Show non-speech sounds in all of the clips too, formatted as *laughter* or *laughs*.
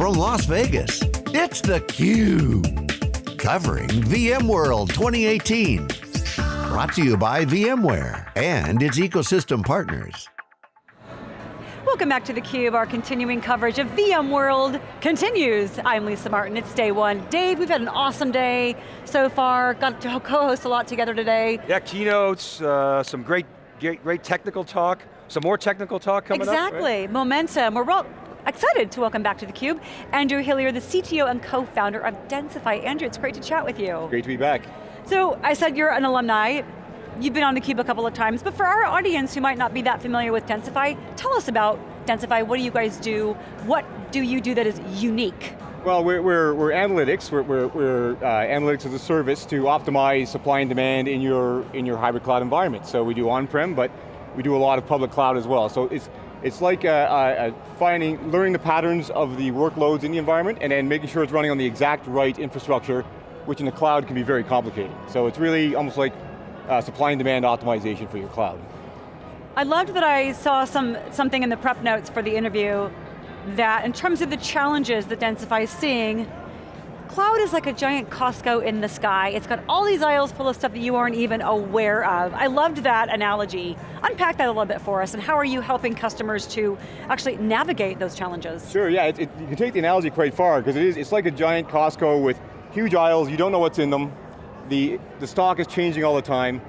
from Las Vegas, it's theCUBE. Covering VMworld 2018. Brought to you by VMware and its ecosystem partners. Welcome back to theCUBE, our continuing coverage of VMworld continues. I'm Lisa Martin, it's day one. Dave, we've had an awesome day so far, got to co-host a lot together today. Yeah, keynotes, uh, some great, great, great technical talk, some more technical talk coming exactly. up. Exactly, right? momentum. We're well, excited to welcome back to theCUBE, Andrew Hillier, the CTO and co-founder of Densify. Andrew, it's great to chat with you. Great to be back. So, I said you're an alumni, You've been on theCUBE a couple of times, but for our audience who might not be that familiar with Densify, tell us about Densify, what do you guys do? What do you do that is unique? Well, we're, we're, we're analytics, we're, we're, we're uh, analytics as a service to optimize supply and demand in your, in your hybrid cloud environment. So we do on-prem, but we do a lot of public cloud as well. So it's, it's like uh, uh, finding, learning the patterns of the workloads in the environment and then making sure it's running on the exact right infrastructure, which in the cloud can be very complicated. So it's really almost like uh, supply and demand optimization for your cloud. I loved that I saw some, something in the prep notes for the interview that in terms of the challenges that Densify is seeing, cloud is like a giant Costco in the sky. It's got all these aisles full of stuff that you aren't even aware of. I loved that analogy. Unpack that a little bit for us, and how are you helping customers to actually navigate those challenges? Sure, yeah, it, it, you can take the analogy quite far, because it is, it's like a giant Costco with huge aisles, you don't know what's in them, the, the stock is changing all the time.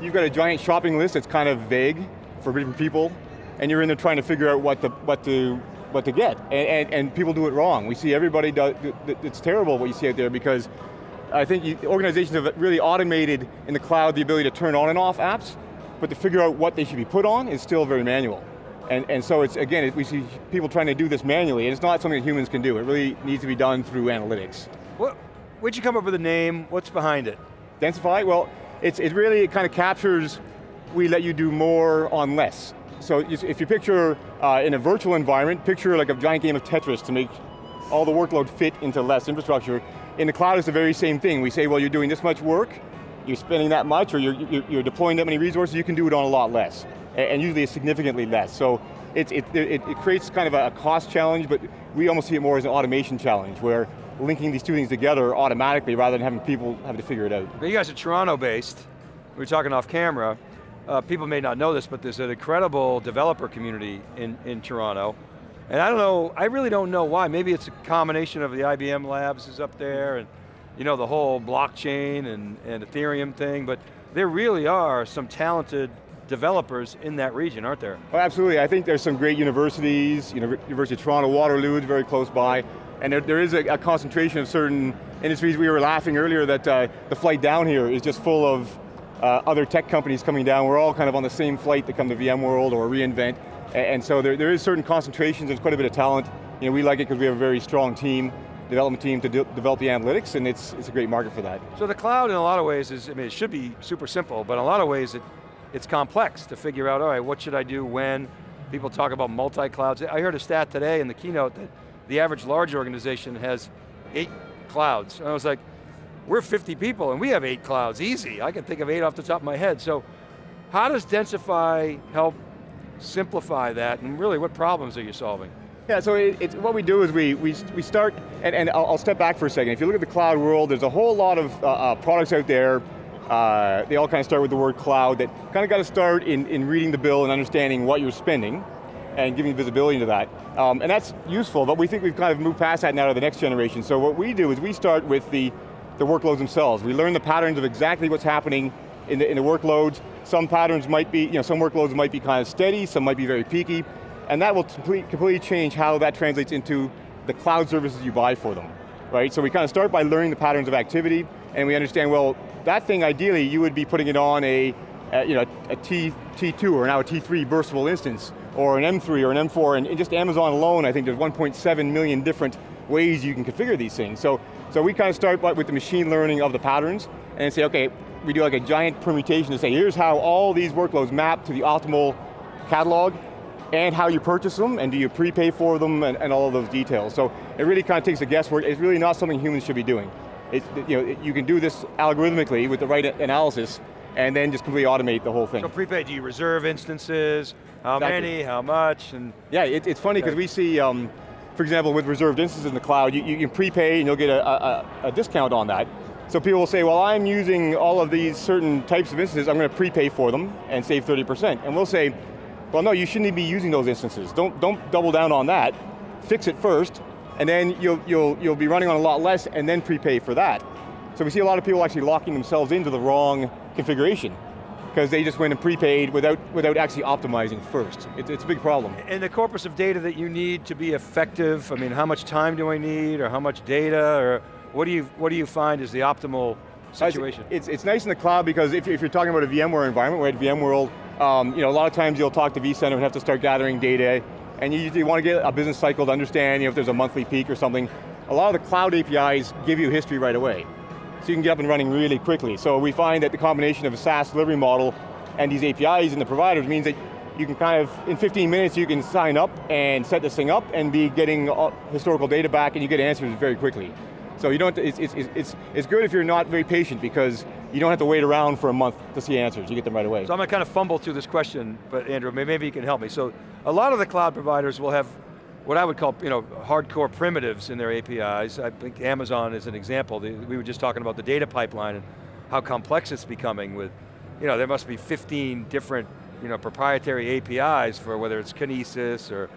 You've got a giant shopping list that's kind of vague for different people, and you're in there trying to figure out what to, what to, what to get. And, and, and people do it wrong. We see everybody, do, it's terrible what you see out there because I think you, organizations have really automated in the cloud the ability to turn on and off apps, but to figure out what they should be put on is still very manual. And, and so it's, again, it, we see people trying to do this manually, and it's not something that humans can do. It really needs to be done through analytics. What, Where'd you come up with the name? What's behind it? Densify? Well, it's, it really it kind of captures, we let you do more on less. So if you picture uh, in a virtual environment, picture like a giant game of Tetris to make all the workload fit into less infrastructure. In the cloud, it's the very same thing. We say, well, you're doing this much work, you're spending that much, or you're, you're deploying that many resources, you can do it on a lot less, and usually significantly less. So it, it, it, it creates kind of a cost challenge, but we almost see it more as an automation challenge, where linking these two things together automatically rather than having people have to figure it out. you guys are Toronto based. We were talking off camera. Uh, people may not know this, but there's an incredible developer community in, in Toronto. And I don't know, I really don't know why. Maybe it's a combination of the IBM labs is up there and you know, the whole blockchain and, and Ethereum thing, but there really are some talented developers in that region, aren't there? Oh, absolutely, I think there's some great universities, University of Toronto, Waterloo is very close by, and there, there is a, a, concentration of certain industries. We were laughing earlier that uh, the flight down here is just full of uh, other tech companies coming down. We're all kind of on the same flight to come to VMworld or reInvent. And, so there, there is certain concentrations, there's quite a bit of talent. You know, we like it because we have a very strong team, development team to de develop the analytics, and it's, it's a great market for that. So the cloud in a lot of ways is, I mean, it should be super simple, but in a lot of ways it, it's complex to figure out, all right, what should I do, when? People talk about multi-clouds. I heard a stat today in the keynote that the average large organization has eight clouds. And I was like, we're 50 people and we have eight clouds, easy. I can think of eight off the top of my head. So how does Densify help simplify that and really what problems are you solving? Yeah, so it, what we do is we, we, we start, and, and I'll, I'll, step back for a second. If you look at the cloud world, there's a whole lot of uh, uh, products out there. Uh, they all kind of start with the word cloud that kind of got to start in, in reading the bill and understanding what you're spending and giving visibility into that. Um, and that's useful, but we think we've kind of moved past that now to the next generation. So what we do is we start with the, the workloads themselves. We learn the patterns of exactly what's happening in the, in the workloads. Some patterns might be, you know, some workloads might be kind of steady, some might be very peaky, and that will complete, completely change how that translates into the cloud services you buy for them, right? So we kind of start by learning the patterns of activity, and we understand, well, that thing ideally, you would be putting it on a, a you know, a T, T2 or now a T3 burstable instance, or an M3 or an M4, and in just Amazon alone, I think there's 1.7 million different ways you can configure these things. So, so we kind of start with the machine learning of the patterns, and say, okay, we do like a giant permutation to say, here's how all these workloads map to the optimal catalog, and how you purchase them, and do you prepay for them, and, and all of those details. So it really kind of takes the guesswork. It's really not something humans should be doing. It, you, know, you can do this algorithmically with the right analysis, and then just completely automate the whole thing. So prepay, do you reserve instances? How exactly. many, how much? And yeah, it, it's funny because we see, um, for example, with reserved instances in the cloud, you, you can prepay and you'll get a, a, a discount on that. So people will say, well, I'm using all of these certain types of instances, I'm going to prepay for them and save 30%. And we'll say, well no, you shouldn't be using those instances. Don't, don't double down on that. Fix it first, and then you'll, you'll, you'll be running on a lot less and then prepay for that. So we see a lot of people actually locking themselves into the wrong configuration because they just went and prepaid without, without actually optimizing first. It, it's a big problem. And the corpus of data that you need to be effective, I mean, how much time do I need, or how much data, or what do you, what do you find is the optimal situation? It's, it's nice in the cloud because if, if you're talking about a VMware environment, we're at VMworld, um, you know, a lot of times you'll talk to vCenter and have to start gathering data, and you usually want to get a business cycle to understand you know, if there's a monthly peak or something. A lot of the cloud APIs give you history right away. So you can get up and running really quickly. So we find that the combination of a SaaS delivery model and these APIs and the providers means that you can kind of, in 15 minutes you can sign up and set this thing up and be getting uh, historical data back and you get answers very quickly. So you don't, it's, it's, it's, it's good if you're not very patient because you don't have to wait around for a month to see answers, you get them right away. So I'm going to kind of fumble through this question, but Andrew, maybe you can help me. So a lot of the cloud providers will have what I would call you know, hardcore primitives in their APIs. I think Amazon is an example. We were just talking about the data pipeline and how complex it's becoming with, you know, there must be 15 different you know, proprietary APIs for whether it's Kinesis or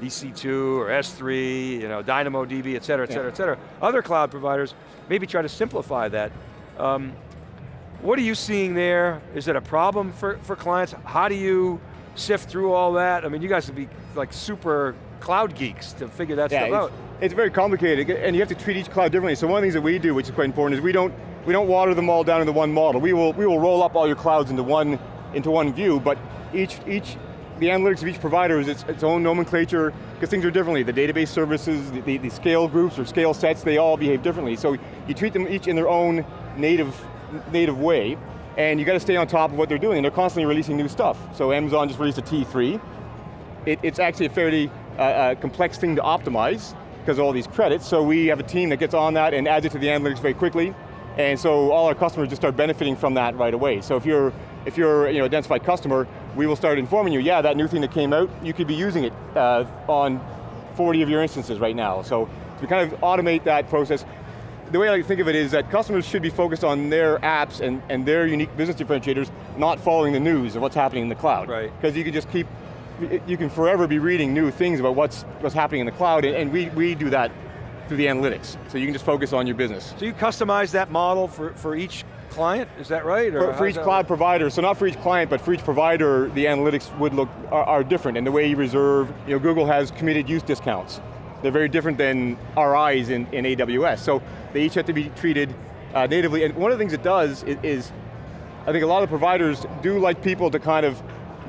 EC2 or S3, you know, DynamoDB, et cetera, et cetera, yeah. et cetera. Other cloud providers maybe try to simplify that. Um, what are you seeing there? Is it a problem for, for clients? How do you sift through all that? I mean, you guys would be like super cloud geeks to figure that yeah, stuff out. It's very complicated, and you have to treat each cloud differently. So one of the things that we do, which is quite important, is we don't we don't water them all down into one model. We will we will roll up all your clouds into one into one view, but each each the analytics of each provider is its, its own nomenclature, because things are differently. The database services, the, the, the, scale groups or scale sets, they all behave differently. So you treat them each in their own native, native way, and you got to stay on top of what they're doing, and they're constantly releasing new stuff. So Amazon just released a T3. It, it's actually a fairly uh, complex thing to optimize, because of all these credits, so we have a team that gets on that and adds it to the analytics very quickly, and so all our customers just start benefiting from that right away. So if you're, if you're you know, identified customer, we will start informing you, yeah, that new thing that came out, you could be using it uh, on 40 of your instances right now. So to kind of automate that process, the way I think of it is that customers should be focused on their apps and, and their unique business differentiators, not following the news of what's happening in the cloud. Right. Because you can just keep, you can forever be reading new things about what's, what's happening in the cloud, and, and we, we do that through the analytics. So you can just focus on your business. So you customize that model for, for each client, is that right? For, for each cloud work? provider, so not for each client, but for each provider, the analytics would look, are, are, different, and the way you reserve, you know, Google has committed use discounts. They're very different than RIs in, in AWS, so they each have to be treated uh, natively, and one of the things it does is, is, I think a lot of providers do like people to kind of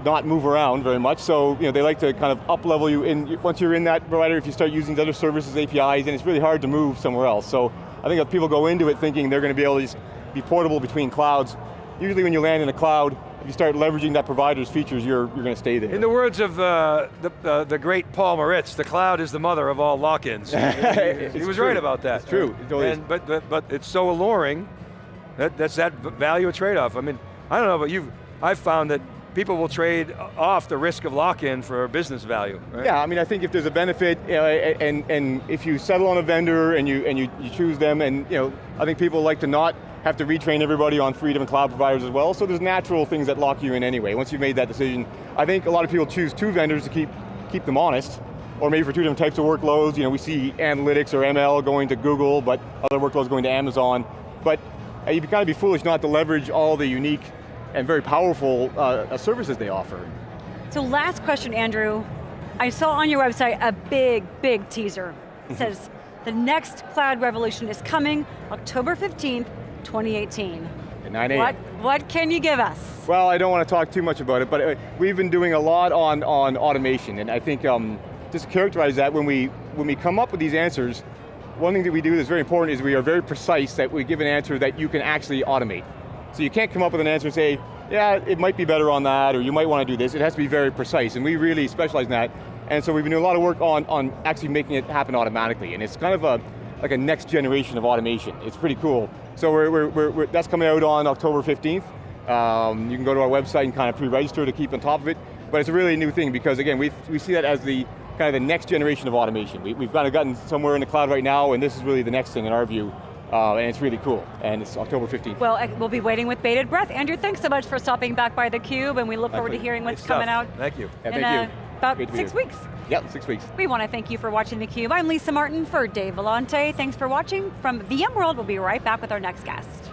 not move around very much, so you know, they like to kind of up level you in, once you're in that provider, if you start using other services, APIs, then it's really hard to move somewhere else. So I think if people go into it thinking they're going to be able to just be portable between clouds. Usually when you land in a cloud, if you start leveraging that provider's features, you're, you're going to stay there. In the words of uh, the, uh, the great Paul Maritz, the cloud is the mother of all lock-ins. *laughs* he, he, was true. right about that. It's true, it and, but, but, but it's so alluring, that, that's that value trade-off. I mean, I don't know, but you've, I've found that people will trade off the risk of lock-in for business value. Right? Yeah, I mean, I think if there's a benefit, uh, and, and if you settle on a vendor and you and you, you choose them, and you know, I think people like to not have to retrain everybody on three different cloud providers as well, so there's natural things that lock you in anyway. Once you've made that decision, I think a lot of people choose two vendors to keep, keep them honest, or maybe for two different types of workloads. You know, we see analytics or ML going to Google, but other workloads going to Amazon. But you'd kind of be foolish not to leverage all the unique and very powerful uh, uh, services they offer. So last question, Andrew. I saw on your website a big, big teaser. It mm-hmm. says, the next cloud revolution is coming October 15th, 2018. At 9 a.m. What, what can you give us? Well, I don't want to talk too much about it, but uh, we've been doing a lot on, on automation, and I think um, just to characterize that, when we, when we come up with these answers, one thing that we do that's very important is we are very precise that we give an answer that you can actually automate. So you can't come up with an answer and say, yeah, it might be better on that, or you might want to do this. It has to be very precise, and we really specialize in that. And so we've been doing a lot of work on, on actually making it happen automatically, and it's kind of a, like a next generation of automation. It's pretty cool. So we're, we're, we're, that's coming out on October 15th. Um, you can go to our website and kind of pre-register to keep on top of it. But it's a really new thing because again, we, we see that as the, kind of the next generation of automation. We, we've kind of gotten somewhere in the cloud right now, and this is really the next thing in our view. Uh, and it's really cool, and it's October 15th. Well, we'll be waiting with bated breath. Andrew, thanks so much for stopping back by theCUBE, and we look My forward to hearing what's stuff. coming out Thank you. Yeah, in thank uh, you. about Great to be six here. weeks. Yep, six weeks. We want to thank you for watching theCUBE. I'm Lisa Martin for Dave Vellante. Thanks for watching. From VMworld, we'll be right back with our next guest.